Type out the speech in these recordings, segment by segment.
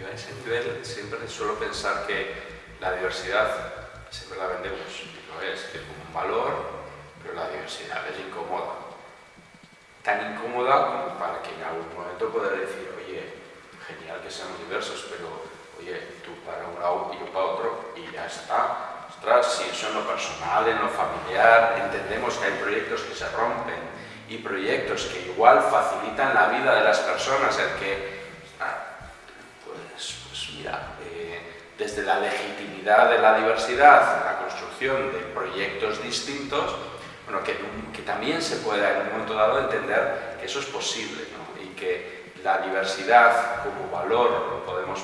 yo a ese nivel siempre suelo pensar que la diversidad siempre la vendemos, lo es, que es como un valor, pero la diversidad es incómoda. Tan incómoda como para que en algún momento pueda decir, oye, genial que seamos diversos, pero oye, tú para un lado y yo para otro, y ya está. Ostras, si eso en lo personal, en lo familiar, entendemos que hay proyectos que se rompen y proyectos que igual facilitan la vida de las personas, el que, eh, desde la legitimidad de la diversidad, la construcción de proyectos distintos, bueno, que, que también se pueda en un momento dado entender que eso es posible ¿no? y que la diversidad como valor lo, podemos,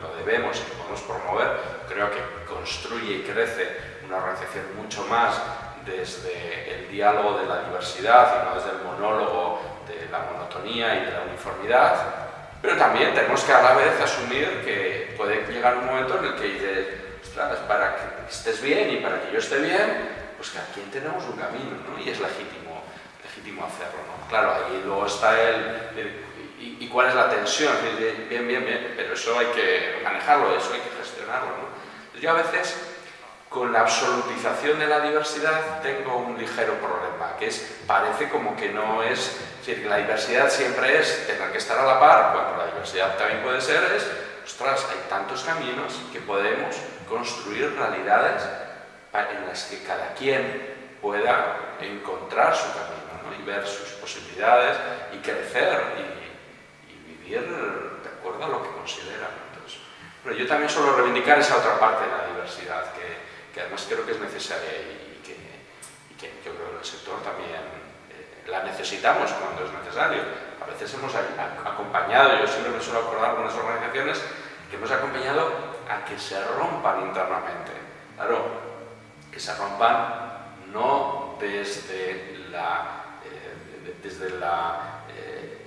lo debemos y lo podemos promover, creo que construye y crece una organización mucho más desde el diálogo de la diversidad y no desde el monólogo de la monotonía y de la uniformidad, pero también tenemos que a la vez asumir que puede llegar un momento en el que dices, para que estés bien y para que yo esté bien, pues que aquí tenemos un camino, ¿no? Y es legítimo, legítimo hacerlo, ¿no? Claro, ahí luego está el, y, cuál es la tensión, bien, bien, bien, pero eso hay que manejarlo, eso hay que gestionarlo, ¿no? Yo a veces con la absolutización de la diversidad tengo un ligero problema, que es, parece como que no es, es decir, la diversidad siempre es tener que estar a la par, cuando la diversidad también puede ser, es, ostras, hay tantos caminos que podemos construir realidades en las que cada quien pueda encontrar su camino ¿no? y ver sus posibilidades y crecer y, y, vivir de acuerdo a lo que considera. Entonces, pero yo también suelo reivindicar esa otra parte de la diversidad, que que además creo que es necesaria y que, yo creo que el sector también eh, la necesitamos cuando es necesario. A veces hemos acompañado, yo siempre me suelo acordar con las organizaciones, que hemos acompañado a que se rompan internamente. Claro, que se rompan no desde la... Eh, desde la eh,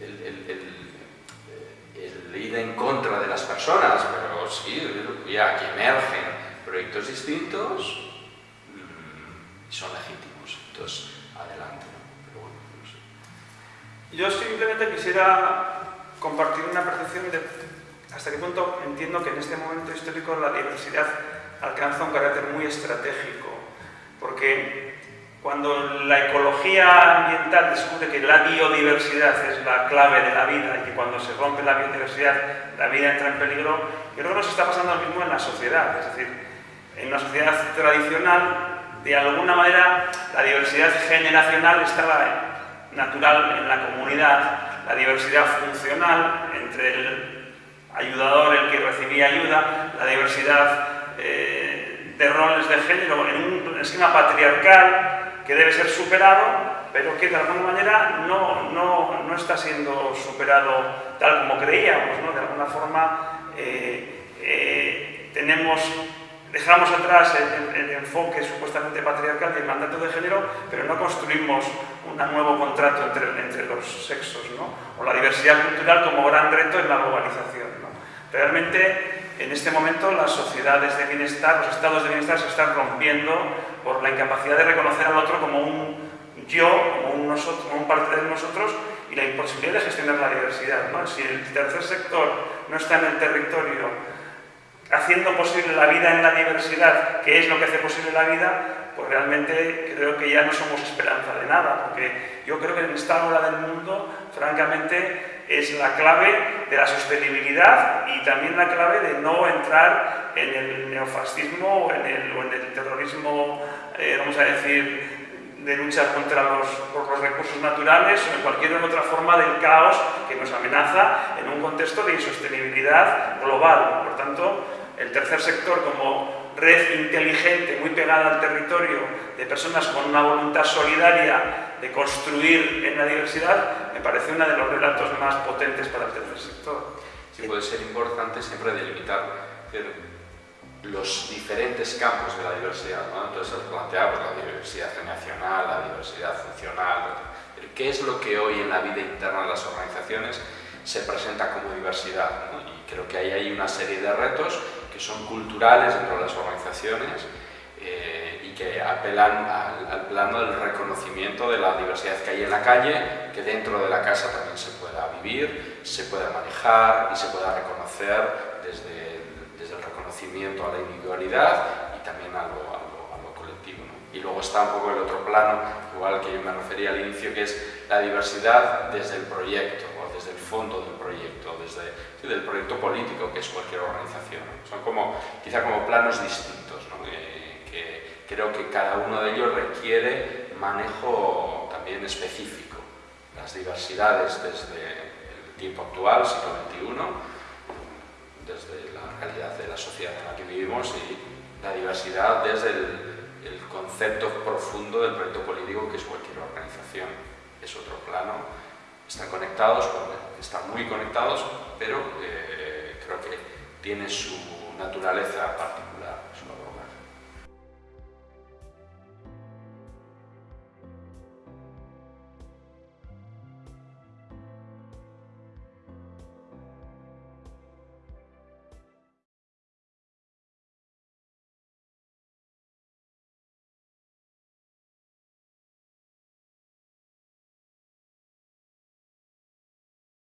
el, ir en contra de las personas, pero sí, ya que emergen proyectos distintos y son legítimos. Entonces, adelante. Pero bueno, no sé. Yo simplemente quisiera compartir una percepción de hasta qué punto entiendo que en este momento histórico la diversidad alcanza un carácter muy estratégico, porque cuando la ecología ambiental descubre que la biodiversidad es la clave de la vida y que cuando se rompe la biodiversidad la vida entra en peligro, yo creo que nos está pasando lo mismo en la sociedad, es decir, en una sociedad tradicional, de alguna manera, la diversidad generacional estaba natural en la comunidad, la diversidad funcional entre el ayudador, el que recibía ayuda, la diversidad eh, de roles de género en un esquema patriarcal que debe ser superado, pero que de alguna manera no, no, no está siendo superado tal como creíamos. ¿no? De alguna forma eh, eh, tenemos dejamos atrás el, enfoque supuestamente patriarcal y el mandato de género, pero no construimos un nuevo contrato entre, entre los sexos, ¿no? o la diversidad cultural como gran reto en la globalización. ¿no? Realmente, en este momento, las sociedades de bienestar, los estados de bienestar se están rompiendo por la incapacidad de reconocer al otro como un yo, como un, nosotros, como un parte de nosotros, y la imposibilidad de gestionar la diversidad. ¿no? Si el tercer sector no está en el territorio haciendo posible la vida en la diversidad, que es lo que hace posible la vida, pues realmente creo que ya no somos esperanza de nada, porque yo creo que en esta hora del mundo, francamente, es la clave de la sostenibilidad y también la clave de no entrar en el neofascismo o en el, terrorismo, eh, vamos a decir, de luchar contra los, por los recursos naturales o en cualquier otra forma del caos que nos amenaza en un contexto de insostenibilidad global. Por tanto, el tercer sector como red inteligente, muy pegada al territorio, de personas con una voluntad solidaria de construir en la diversidad, me parece uno de los relatos más potentes para el tercer sector. Sí, puede ser importante siempre delimitar los diferentes campos de la diversidad. ¿no? Entonces, planteamos la diversidad generacional, la diversidad funcional, qué es lo que hoy en la vida interna de las organizaciones se presenta como diversidad. Y creo que hay ahí una serie de retos son culturales dentro de las organizaciones eh, y que apelan al, plano del reconocimiento de la diversidad que hay en la calle, que dentro de la casa también se pueda vivir, se pueda manejar y se pueda reconocer desde, desde el reconocimiento a la individualidad y también a lo, colectivo. Y luego está un poco el otro plano, igual que yo me refería al inicio, que es la diversidad desde el proyecto, o desde el fondo del proyecto, el político, que es cualquier organización. Son como, quizá como planos distintos, que creo que cada uno de ellos requiere manejo también específico. Las diversidades desde el tiempo actual, siglo XXI, desde la realidad de la sociedad en la que vivimos y la diversidad desde el, concepto profundo del proyecto político que es cualquier organización. Es otro plano. Están conectados, están muy conectados, pero eh, creo que tiene su naturaleza particular